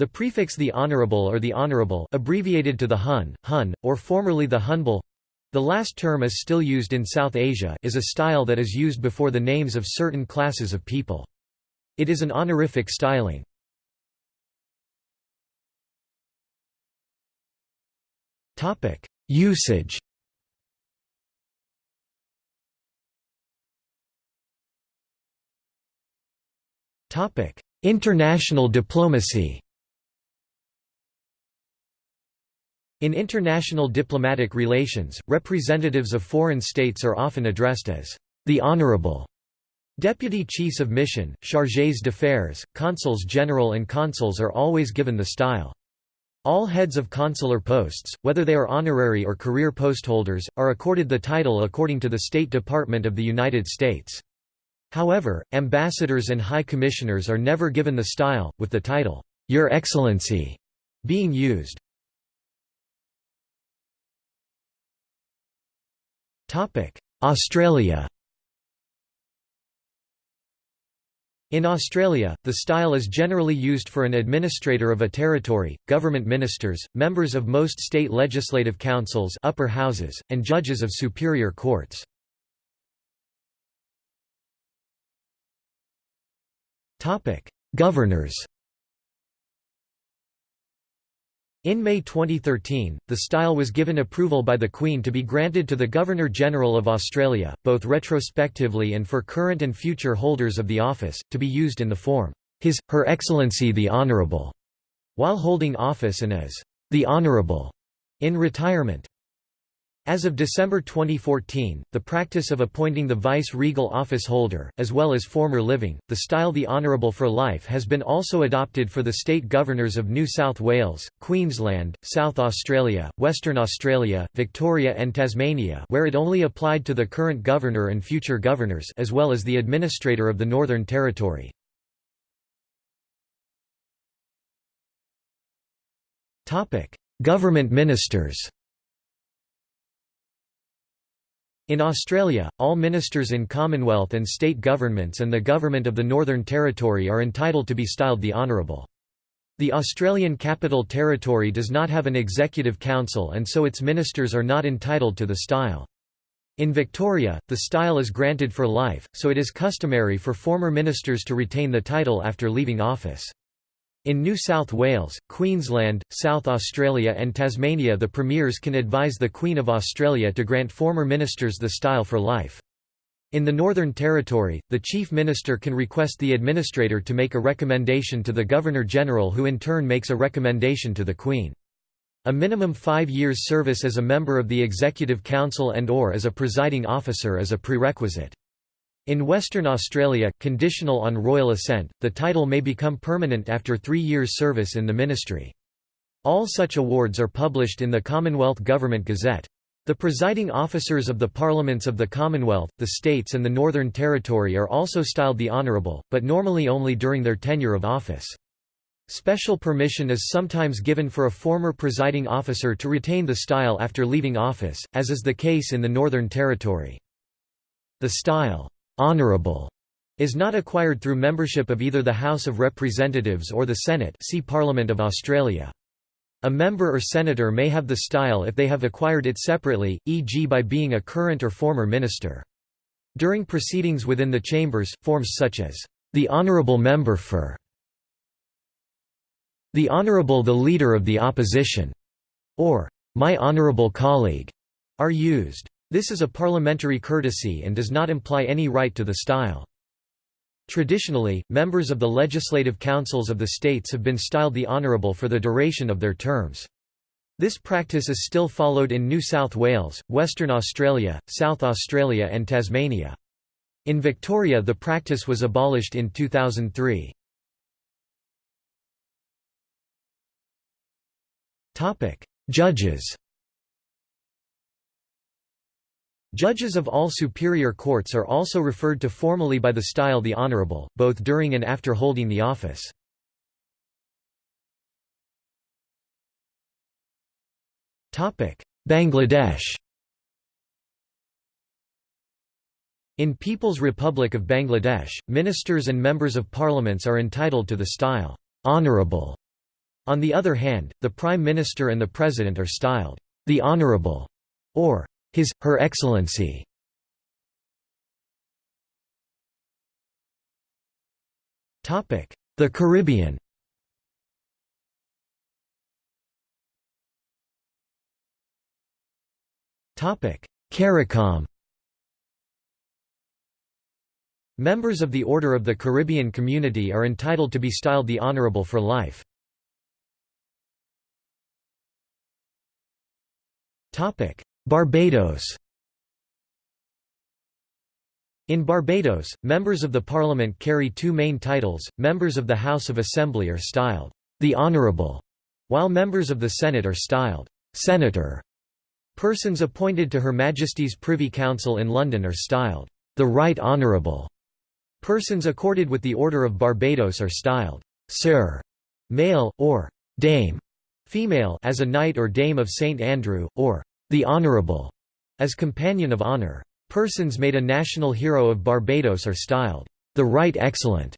The prefix the Honorable or the Honorable abbreviated to the Hun, Hun, or formerly the Hunbal the last term is still used in South Asia is a style that is used before the names of certain classes of people. It is an honorific styling. Usage International diplomacy In international diplomatic relations, representatives of foreign states are often addressed as the Honorable. Deputy chiefs of mission, chargés d'affaires, consuls general and consuls are always given the style. All heads of consular posts, whether they are honorary or career postholders, are accorded the title according to the State Department of the United States. However, ambassadors and high commissioners are never given the style, with the title, Your Excellency, being used. Australia. In Australia, the style is generally used for an administrator of a territory, government ministers, members of most state legislative councils upper houses, and judges of superior courts. Governors In May 2013, the style was given approval by the Queen to be granted to the Governor-General of Australia, both retrospectively and for current and future holders of the office, to be used in the form, His, Her Excellency the Honourable, while holding office and as, the Honourable, in retirement. As of December 2014, the practice of appointing the vice-regal office holder, as well as former living, the style the Honourable for life has been also adopted for the state governors of New South Wales, Queensland, South Australia, Western Australia, Victoria and Tasmania where it only applied to the current governor and future governors as well as the administrator of the Northern Territory. Government ministers In Australia, all ministers in Commonwealth and state governments and the Government of the Northern Territory are entitled to be styled the Honourable. The Australian Capital Territory does not have an executive council and so its ministers are not entitled to the style. In Victoria, the style is granted for life, so it is customary for former ministers to retain the title after leaving office. In New South Wales, Queensland, South Australia and Tasmania the Premiers can advise the Queen of Australia to grant former ministers the style for life. In the Northern Territory, the Chief Minister can request the Administrator to make a recommendation to the Governor-General who in turn makes a recommendation to the Queen. A minimum five years service as a member of the Executive Council and or as a presiding officer is a prerequisite. In Western Australia, conditional on royal assent, the title may become permanent after three years' service in the ministry. All such awards are published in the Commonwealth Government Gazette. The presiding officers of the parliaments of the Commonwealth, the states and the Northern Territory are also styled the Honourable, but normally only during their tenure of office. Special permission is sometimes given for a former presiding officer to retain the style after leaving office, as is the case in the Northern Territory. The style, honorable is not acquired through membership of either the House of Representatives or the Senate see Parliament of Australia. A member or senator may have the style if they have acquired it separately, e.g. by being a current or former minister. During proceedings within the chambers, forms such as, "...the Honourable Member for", "...the Honourable the Leader of the Opposition", or "...my Honourable Colleague", are used. This is a parliamentary courtesy and does not imply any right to the style. Traditionally, members of the legislative councils of the states have been styled the Honourable for the duration of their terms. This practice is still followed in New South Wales, Western Australia, South Australia and Tasmania. In Victoria the practice was abolished in 2003. Judges Judges of all superior courts are also referred to formally by the style the Honourable, both during and after holding the office. Bangladesh In People's Republic of Bangladesh, ministers and members of parliaments are entitled to the style, "'Honorable". On the other hand, the Prime Minister and the President are styled, "...the Honorable' or "...His, Her Excellency". The Caribbean. CARICOM. Members of the Order of the Caribbean Community are entitled to be styled the Honourable for life. Barbados In Barbados, members of the Parliament carry two main titles, members of the House of Assembly are styled, "'the Honourable", while members of the Senate are styled, "'Senator". Persons appointed to Her Majesty's Privy Council in London are styled, "'the Right Honourable". Persons accorded with the Order of Barbados are styled, "'Sir' male, or "'Dame' female as a Knight or Dame of St Andrew, or the Honourable, as Companion of Honour. Persons made a national hero of Barbados are styled, the Right Excellent.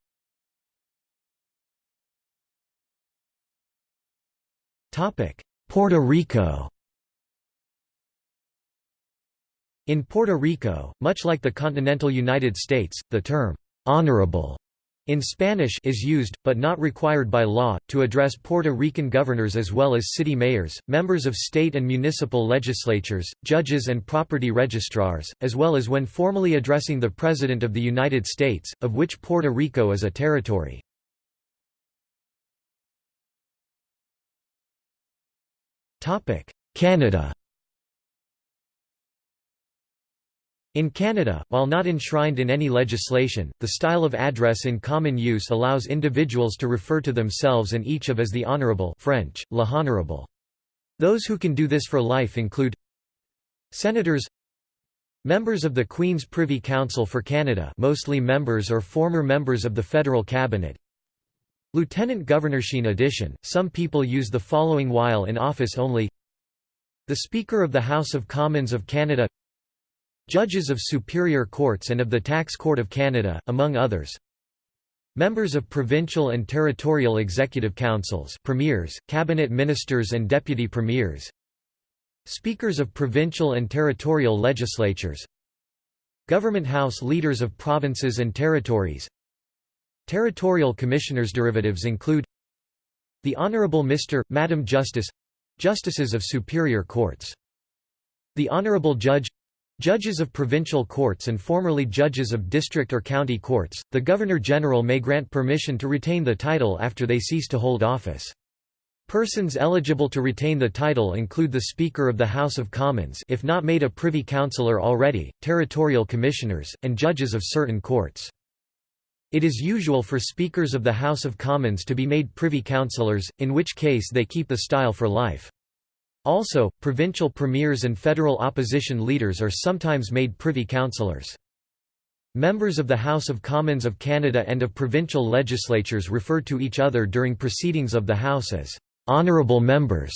Puerto Rico In Puerto Rico, much like the continental United States, the term, "'honorable' in Spanish is used, but not required by law, to address Puerto Rican governors as well as city mayors, members of state and municipal legislatures, judges and property registrars, as well as when formally addressing the President of the United States, of which Puerto Rico is a territory. Canada In Canada, while not enshrined in any legislation, the style of address in common use allows individuals to refer to themselves and each of as the Honourable French, le honorable. Those who can do this for life include Senators Members of the Queen's Privy Council for Canada mostly members or former members of the federal cabinet Lieutenant Governorship addition, some people use the following while in office only The Speaker of the House of Commons of Canada Judges of superior courts and of the Tax Court of Canada, among others. Members of provincial and territorial executive councils premiers, cabinet ministers and deputy premiers. Speakers of provincial and territorial legislatures. Government House leaders of provinces and territories. Territorial commissioners derivatives include The Honourable Mr., Madam Justice Justices of superior courts. The Honourable Judge Judges of provincial courts and formerly judges of district or county courts, the Governor-General may grant permission to retain the title after they cease to hold office. Persons eligible to retain the title include the Speaker of the House of Commons if not made a Privy Councillor already, territorial commissioners, and judges of certain courts. It is usual for Speakers of the House of Commons to be made Privy Councillors, in which case they keep the style for life. Also, provincial premiers and federal opposition leaders are sometimes made privy councillors. Members of the House of Commons of Canada and of provincial legislatures refer to each other during proceedings of the House as «honourable members»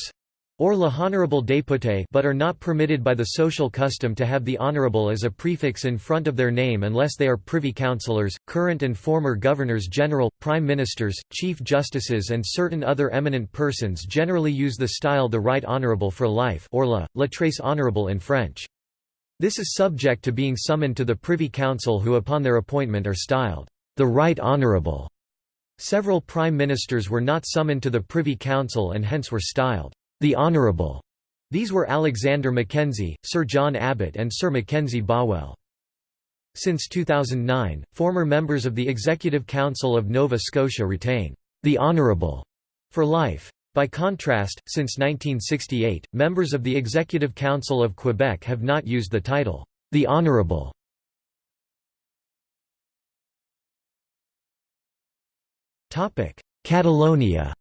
or le honorable député but are not permitted by the social custom to have the honorable as a prefix in front of their name unless they are privy councillors, current and former governors-general, prime ministers, chief justices and certain other eminent persons generally use the style the right honorable for life or la, la très honorable in French. This is subject to being summoned to the Privy Council who upon their appointment are styled, the right honorable. Several prime ministers were not summoned to the Privy Council and hence were styled, the Honourable. These were Alexander Mackenzie, Sir John Abbott and Sir Mackenzie Bowell. Since 2009, former members of the Executive Council of Nova Scotia retain the Honourable for life. By contrast, since 1968, members of the Executive Council of Quebec have not used the title, the Honourable. Catalonia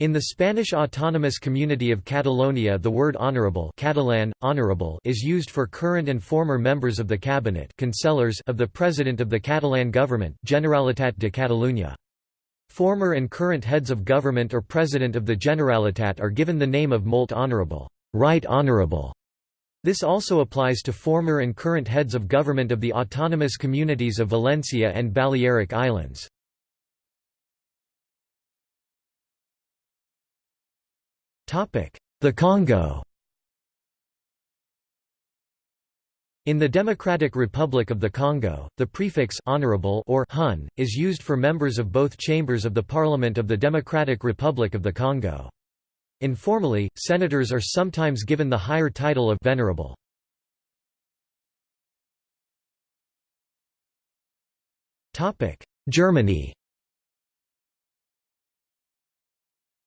In the Spanish autonomous community of Catalonia the word honorable Catalan, honorable is used for current and former members of the cabinet of the President of the Catalan government Generalitat de Catalunya. Former and current heads of government or President of the Generalitat are given the name of molt honorable, right honorable. This also applies to former and current heads of government of the autonomous communities of Valencia and Balearic Islands. The Congo In the Democratic Republic of the Congo, the prefix honorable or hun is used for members of both chambers of the Parliament of the Democratic Republic of the Congo. Informally, senators are sometimes given the higher title of venerable. Topic: Germany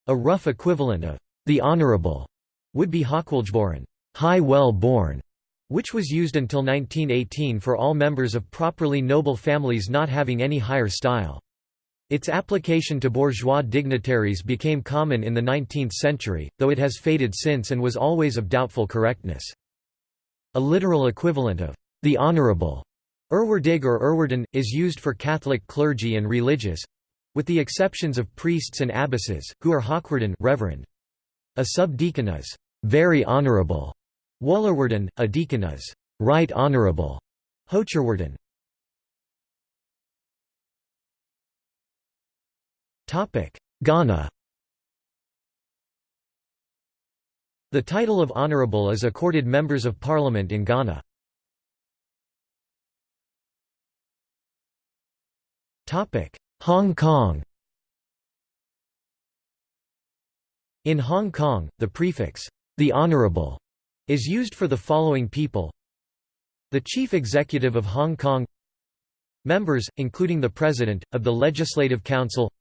A rough equivalent of the honorable would be Hochwohlgeboren, high well born, which was used until 1918 for all members of properly noble families not having any higher style. Its application to bourgeois dignitaries became common in the 19th century, though it has faded since and was always of doubtful correctness. A literal equivalent of the honorable Ehrwürdig or Ehrwürden, is used for Catholic clergy and religious—with the exceptions of priests and abbesses, who are Hochwürden reverend. A subdeacon is very honorable, Wohlehrwürden, a deacon is right honorable, Hochehrwürden. Ghana The title of honorable is accorded members of parliament in Ghana. Topic: Hong Kong In Hong Kong, the prefix, the Honourable, is used for the following people. The Chief Executive of Hong Kong Members, including the President, of the Legislative Council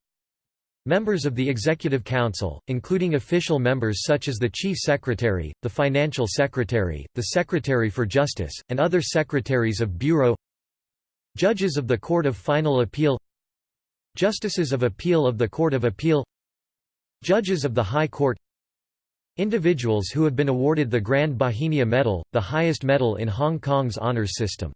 Members of the Executive Council, including official members such as the Chief Secretary, the Financial Secretary, the Secretary for Justice, and other Secretaries of Bureau Judges of the Court of Final Appeal Justices of Appeal of the Court of Appeal Judges of the High Court Individuals who have been awarded the Grand Bauhinia Medal, the highest medal in Hong Kong's honours system.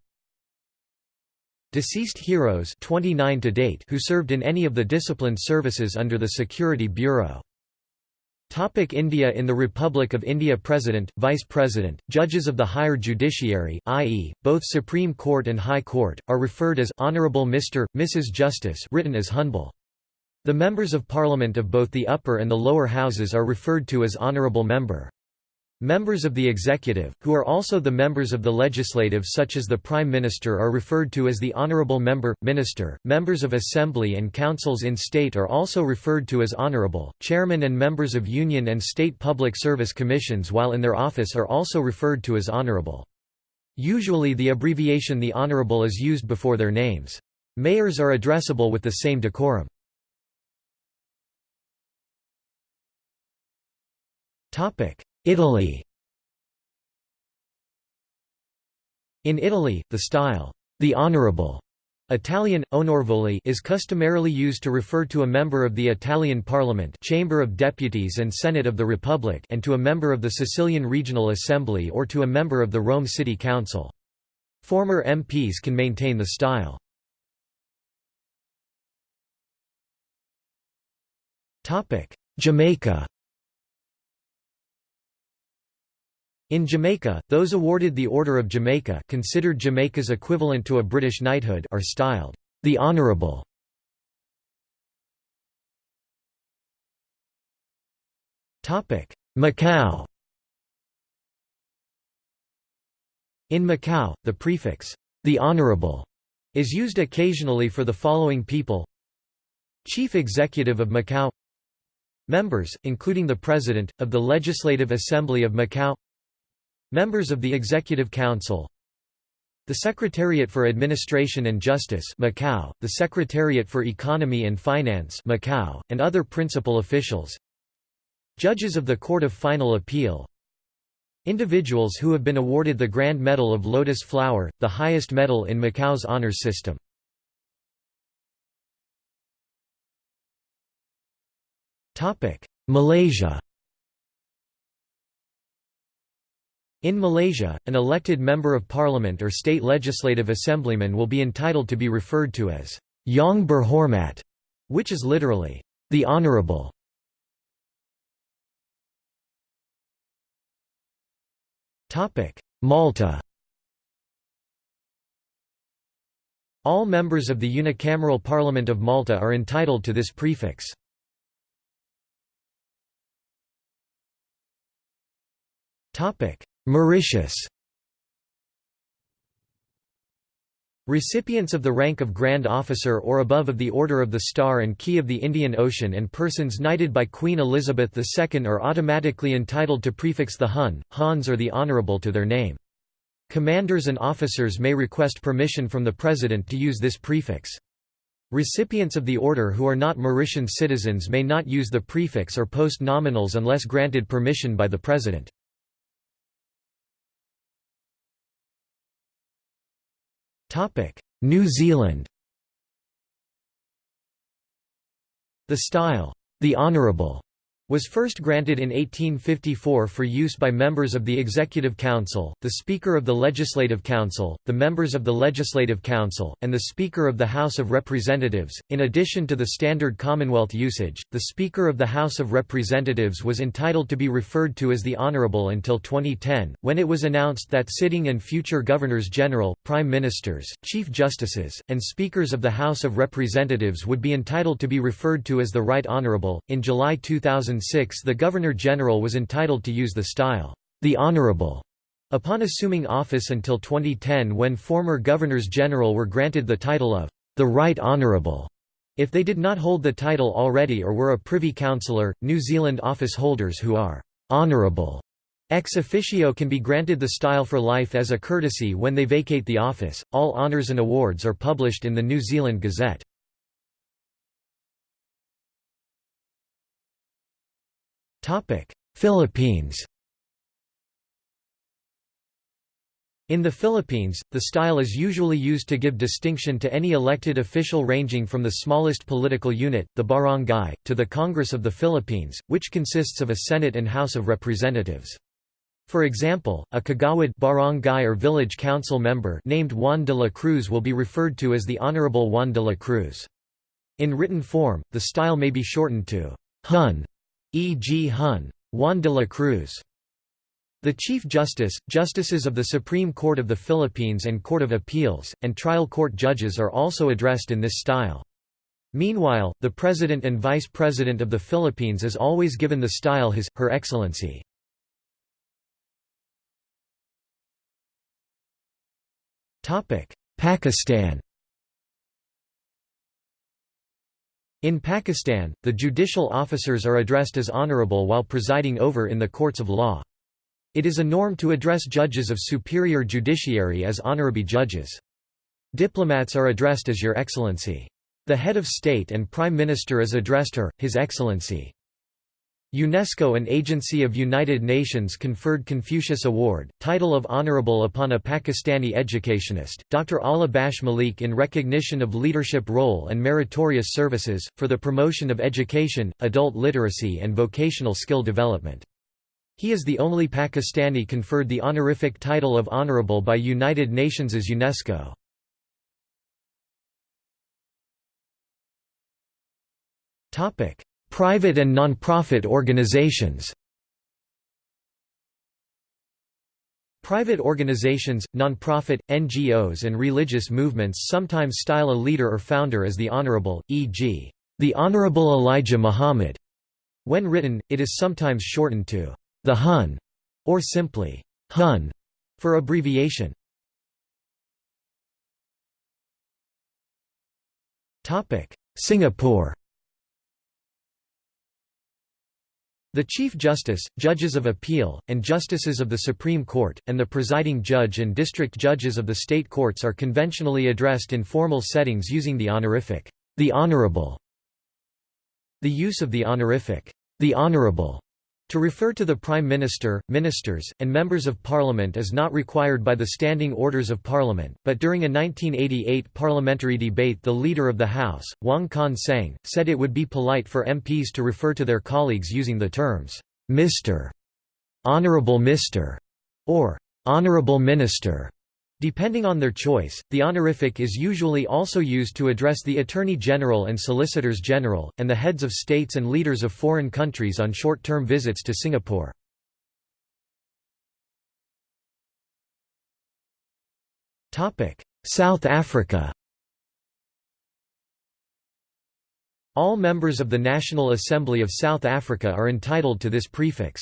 Deceased heroes 29 to date who served in any of the disciplined services under the Security Bureau. Topic India In the Republic of India President, Vice President, judges of the higher judiciary i.e., both Supreme Court and High Court, are referred as Honourable Mr., Mrs. Justice written as Hunbal. The members of parliament of both the upper and the lower houses are referred to as honourable member. Members of the executive, who are also the members of the legislative such as the Prime Minister are referred to as the Honourable Member, Minister. Members of Assembly and councils in state are also referred to as Honourable. chairman and members of Union and State Public Service Commissions while in their office are also referred to as Honourable. Usually the abbreviation the Honourable is used before their names. Mayors are addressable with the same decorum. Italy In Italy, the style, the honorable Italian, onorevoli is customarily used to refer to a member of the Italian Parliament Chamber of Deputies and Senate of the Republic and to a member of the Sicilian Regional Assembly or to a member of the Rome City Council. Former MPs can maintain the style. Jamaica In Jamaica, those awarded the Order of Jamaica considered Jamaica's equivalent to a British knighthood are styled, the Honourable. Macau. In Macau, the prefix, the Honourable, is used occasionally for the following people. Chief Executive of Macau. Members, including the President, of the Legislative Assembly of Macau Members of the Executive Council. The Secretariat for Administration and Justice Macau, the Secretariat for Economy and Finance Macau, and other principal officials. Judges of the Court of Final Appeal. Individuals who have been awarded the Grand Medal of Lotus Flower, the highest medal in Macau's honors system. Malaysia In Malaysia, an elected member of parliament or state legislative assemblyman will be entitled to be referred to as Yang Berhormat, which is literally, the honorable. Malta All members of the unicameral Parliament of Malta are entitled to this prefix. Mauritius Recipients of the rank of Grand Officer or above of the Order of the Star and Key of the Indian Ocean and persons knighted by Queen Elizabeth II are automatically entitled to prefix the Hun, Hans or the Honourable to their name. Commanders and officers may request permission from the President to use this prefix. Recipients of the order who are not Mauritian citizens may not use the prefix or post nominals unless granted permission by the President. New Zealand. The style, the Honourable, was first granted in 1854 for use by members of the Executive Council, the Speaker of the Legislative Council, the members of the Legislative Council, and the Speaker of the House of Representatives. In addition to the standard Commonwealth usage, the Speaker of the House of Representatives was entitled to be referred to as the Honourable until 2010, when it was announced that sitting and future Governors General, Prime Ministers, Chief Justices, and Speakers of the House of Representatives would be entitled to be referred to as the Right Honourable. In July 2000, 2006 the Governor-General was entitled to use the style, the Honourable, upon assuming office until 2010 when former Governors-General were granted the title of the Right Honourable. If they did not hold the title already or were a Privy Councillor, New Zealand office holders who are honourable ex officio can be granted the style for life as a courtesy when they vacate the office. All honours and awards are published in the New Zealand Gazette. Philippines In the Philippines, the style is usually used to give distinction to any elected official ranging from the smallest political unit, the barangay, to the Congress of the Philippines, which consists of a Senate and House of Representatives. For example, a kagawad barangay or village council member named Juan de la Cruz will be referred to as the Honorable Juan de la Cruz. In written form, the style may be shortened to Hun E. G. Hun. Juan de la Cruz. The Chief Justice, Justices of the Supreme Court of the Philippines and Court of Appeals, and trial court judges are also addressed in this style. Meanwhile, the President and Vice President of the Philippines is always given the style His, Her Excellency. Pakistan In Pakistan, the judicial officers are addressed as honorable while presiding over in the courts of law. It is a norm to address judges of superior judiciary as honorable judges. Diplomats are addressed as Your Excellency. The head of state and prime minister is addressed Her, His Excellency. UNESCO an agency of United Nations conferred Confucius Award, title of Honorable upon a Pakistani educationist, Dr. Allah Bakhsh Malik in recognition of leadership role and meritorious services, for the promotion of education, adult literacy and vocational skill development. He is the only Pakistani conferred the honorific title of Honorable by United Nations as UNESCO. Private and non-profit organizations Private organizations, non-profit, NGOs and religious movements sometimes style a leader or founder as the Honorable, e.g., the Honorable Elijah Muhammad. When written, it is sometimes shortened to the Hun or simply Hun for abbreviation. Singapore The Chief Justice, Judges of Appeal, and Justices of the Supreme Court, and the presiding judge and district judges of the state courts are conventionally addressed in formal settings using the honorific, the Honorable. The use of the honorific, the Honorable, to refer to the Prime Minister, ministers, and members of Parliament is not required by the Standing Orders of Parliament, but during a 1988 parliamentary debate the Leader of the House, Wong Kan Seng, said it would be polite for MPs to refer to their colleagues using the terms, Mr. Honourable Mr. or Honourable Minister. Depending on their choice, the honorific is usually also used to address the Attorney General and Solicitors General, and the heads of states and leaders of foreign countries on short-term visits to Singapore. South Africa All members of the National Assembly of South Africa are entitled to this prefix.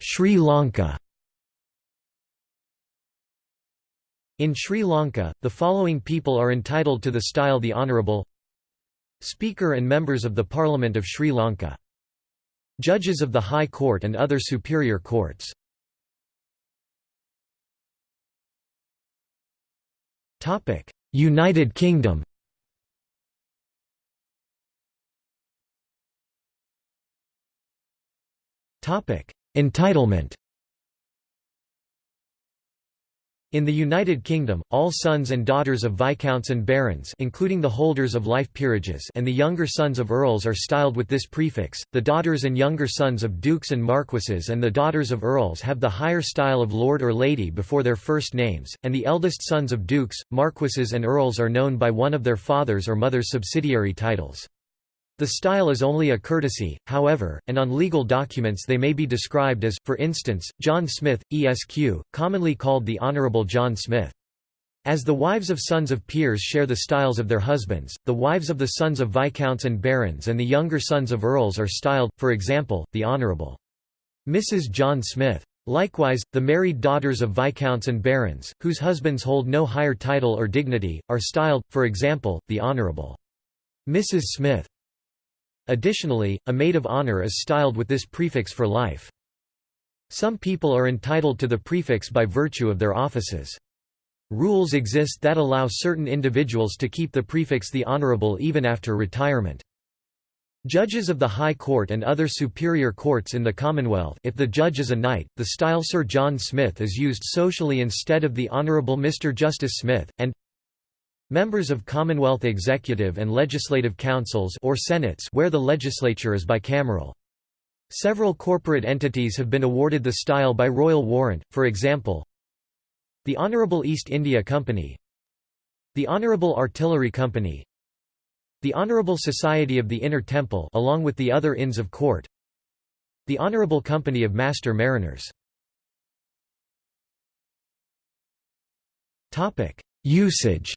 Sri Lanka. In Sri Lanka, the following people are entitled to the style the Honourable Speaker and members of the Parliament of Sri Lanka Judges of the High Court and other superior courts. United Kingdom Entitlement. In the United Kingdom, all sons and daughters of viscounts and barons including the holders of life peerages and the younger sons of earls are styled with this prefix, the daughters and younger sons of dukes and marquises and the daughters of earls have the higher style of lord or lady before their first names, and the eldest sons of dukes, marquises and earls are known by one of their father's or mother's subsidiary titles. The style is only a courtesy, however, and on legal documents they may be described as, for instance, John Smith, Esq., commonly called the Honourable John Smith. As the wives of sons of peers share the styles of their husbands, the wives of the sons of viscounts and barons and the younger sons of earls are styled, for example, the Honourable Mrs. John Smith. Likewise, the married daughters of viscounts and barons, whose husbands hold no higher title or dignity, are styled, for example, the Honourable Mrs. Smith. Additionally, a maid of honor is styled with this prefix for life. Some people are entitled to the prefix by virtue of their offices. Rules exist that allow certain individuals to keep the prefix the Honourable even after retirement. Judges of the High Court and other superior courts in the Commonwealth if the judge is a knight, the style Sir John Smith is used socially instead of the Honourable Mr. Justice Smith, and Members of Commonwealth Executive and Legislative Councils or Senates where the legislature is bicameral. Several corporate entities have been awarded the style by royal warrant, for example, the Honourable East India Company the Honourable Artillery Company the Honourable Society of the Inner Temple along with the other Inns of Court the Honourable Company of Master Mariners Usage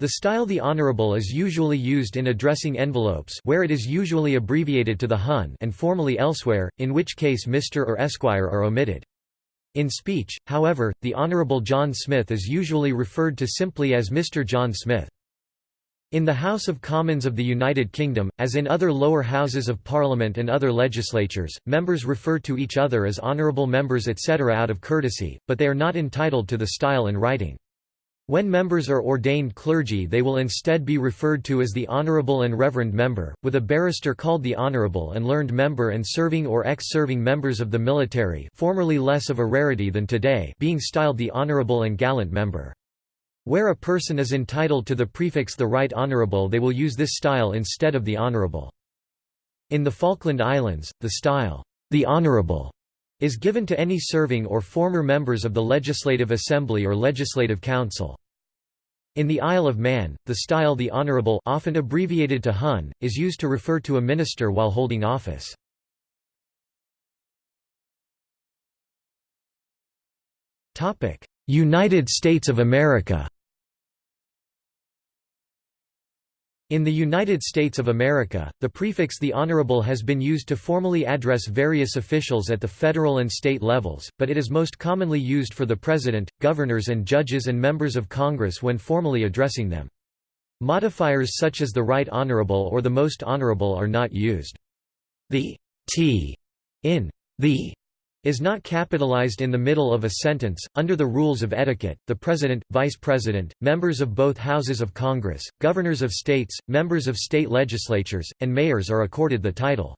The style the Honourable is usually used in addressing envelopes where it is usually abbreviated to the Hun and formally elsewhere, in which case Mr. or Esquire are omitted. In speech, however, the Honourable John Smith is usually referred to simply as Mr. John Smith. In the House of Commons of the United Kingdom, as in other lower houses of Parliament and other legislatures, members refer to each other as honourable members etc. out of courtesy, but they are not entitled to the style in writing. When members are ordained clergy they will instead be referred to as the Honourable and Reverend Member, with a barrister called the Honourable and Learned Member and serving or ex-serving members of the military formerly less of a rarity than today being styled the Honourable and Gallant Member. Where a person is entitled to the prefix the Right Honourable they will use this style instead of the Honourable. In the Falkland Islands, the style, the Honourable, is given to any serving or former members of the Legislative Assembly or Legislative Council. In the Isle of Man, the style the Honourable often abbreviated to Hun, is used to refer to a minister while holding office. United States of America In the United States of America, the prefix the Honorable has been used to formally address various officials at the federal and state levels, but it is most commonly used for the President, governors and judges and members of Congress when formally addressing them. Modifiers such as the Right Honorable or the Most Honorable are not used. The t in the is not capitalized in the middle of a sentence. Under the rules of etiquette, the President, Vice President, members of both houses of Congress, governors of states, members of state legislatures, and mayors are accorded the title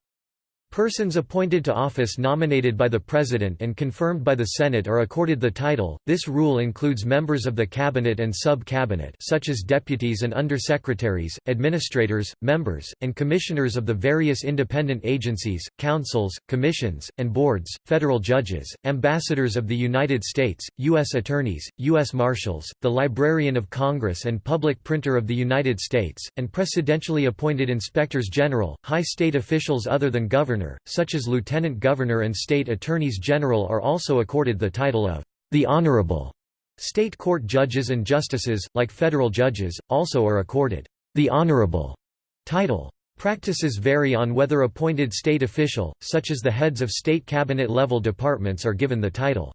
Persons appointed to office nominated by the President and confirmed by the Senate are accorded the title. This rule includes members of the cabinet and sub-cabinet such as deputies and undersecretaries, administrators, members, and commissioners of the various independent agencies, councils, commissions, and boards, federal judges, ambassadors of the United States, U.S. attorneys, U.S. marshals, the Librarian of Congress and public printer of the United States, and presidentially appointed inspectors general, high state officials other than governors governor, such as lieutenant governor and state attorneys general are also accorded the title of the Honorable. State court judges and justices, like federal judges, also are accorded the Honorable title. Practices vary on whether appointed state official, such as the heads of state cabinet-level departments are given the title.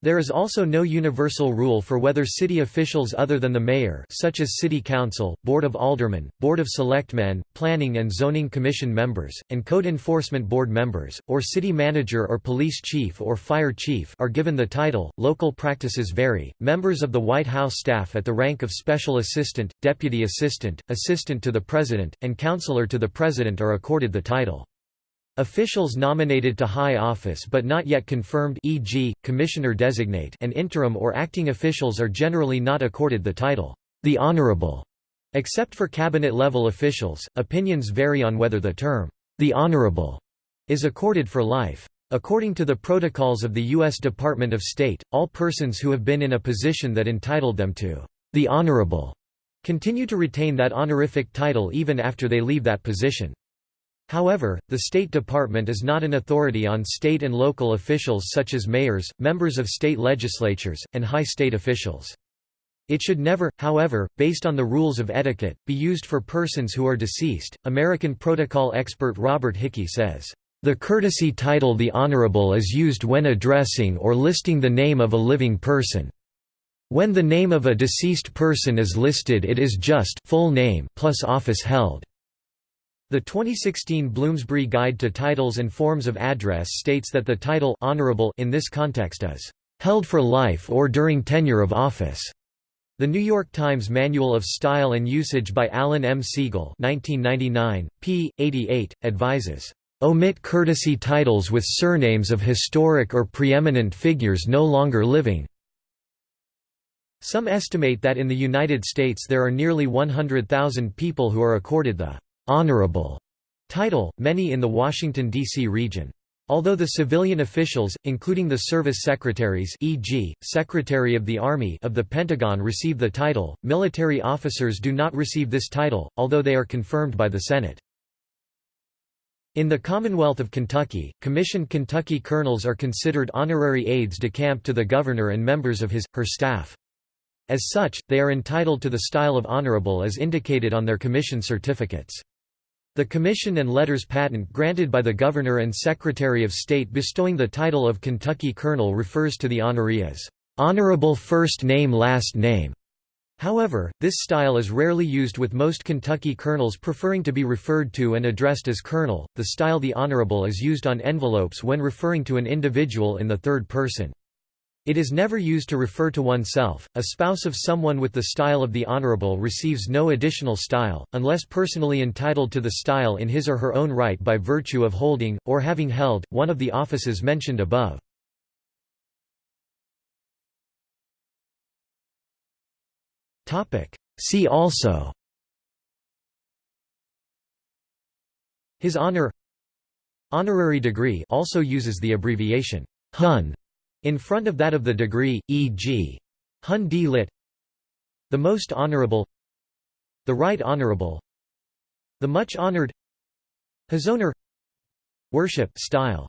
There is also no universal rule for whether city officials other than the mayor such as city council, board of aldermen, board of selectmen, planning and zoning commission members, and code enforcement board members, or city manager or police chief or fire chief are given the title. Local practices vary. Members of the White House staff at the rank of special assistant, deputy assistant, assistant to the president, and counselor to the president are accorded the title. Officials nominated to high office but not yet confirmed e.g., commissioner-designate and interim or acting officials are generally not accorded the title, the Honorable. Except for cabinet-level officials, opinions vary on whether the term, the Honorable, is accorded for life. According to the protocols of the U.S. Department of State, all persons who have been in a position that entitled them to the Honorable continue to retain that honorific title even after they leave that position. However, the State Department is not an authority on state and local officials such as mayors, members of state legislatures, and high state officials. It should never, however, based on the rules of etiquette, be used for persons who are deceased. American protocol expert Robert Hickey says, The courtesy title the Honorable is used when addressing or listing the name of a living person. When the name of a deceased person is listed it is just full name plus office held. The 2016 Bloomsbury Guide to Titles and Forms of Address states that the title honorable in this context is held for life or during tenure of office. The New York Times Manual of Style and Usage by Alan M. Siegel 1999, p. 88, advises, "...omit courtesy titles with surnames of historic or preeminent figures no longer living." Some estimate that in the United States there are nearly 100,000 people who are accorded the honorable title, many in the Washington, D.C. region. Although the civilian officials, including the service secretaries e.g., Secretary of the Army of the Pentagon receive the title, military officers do not receive this title, although they are confirmed by the Senate. In the Commonwealth of Kentucky, commissioned Kentucky colonels are considered honorary aides de camp to the governor and members of his, her staff. As such, they are entitled to the style of honorable as indicated on their commission certificates. The commission and letters patent granted by the Governor and Secretary of State bestowing the title of Kentucky Colonel refers to the honoree as honorable first name last name. However, this style is rarely used with most Kentucky colonels preferring to be referred to and addressed as colonel. The style the honorable is used on envelopes when referring to an individual in the third person. It is never used to refer to oneself. A spouse of someone with the style of the honorable receives no additional style, unless personally entitled to the style in his or her own right by virtue of holding, or having held, one of the offices mentioned above. See also His honor Honorary degree also uses the abbreviation Hon in front of that of the degree, e.g. Hon D. Lit. The Most Honorable The Right Honorable The Much Honored His Honor Worship style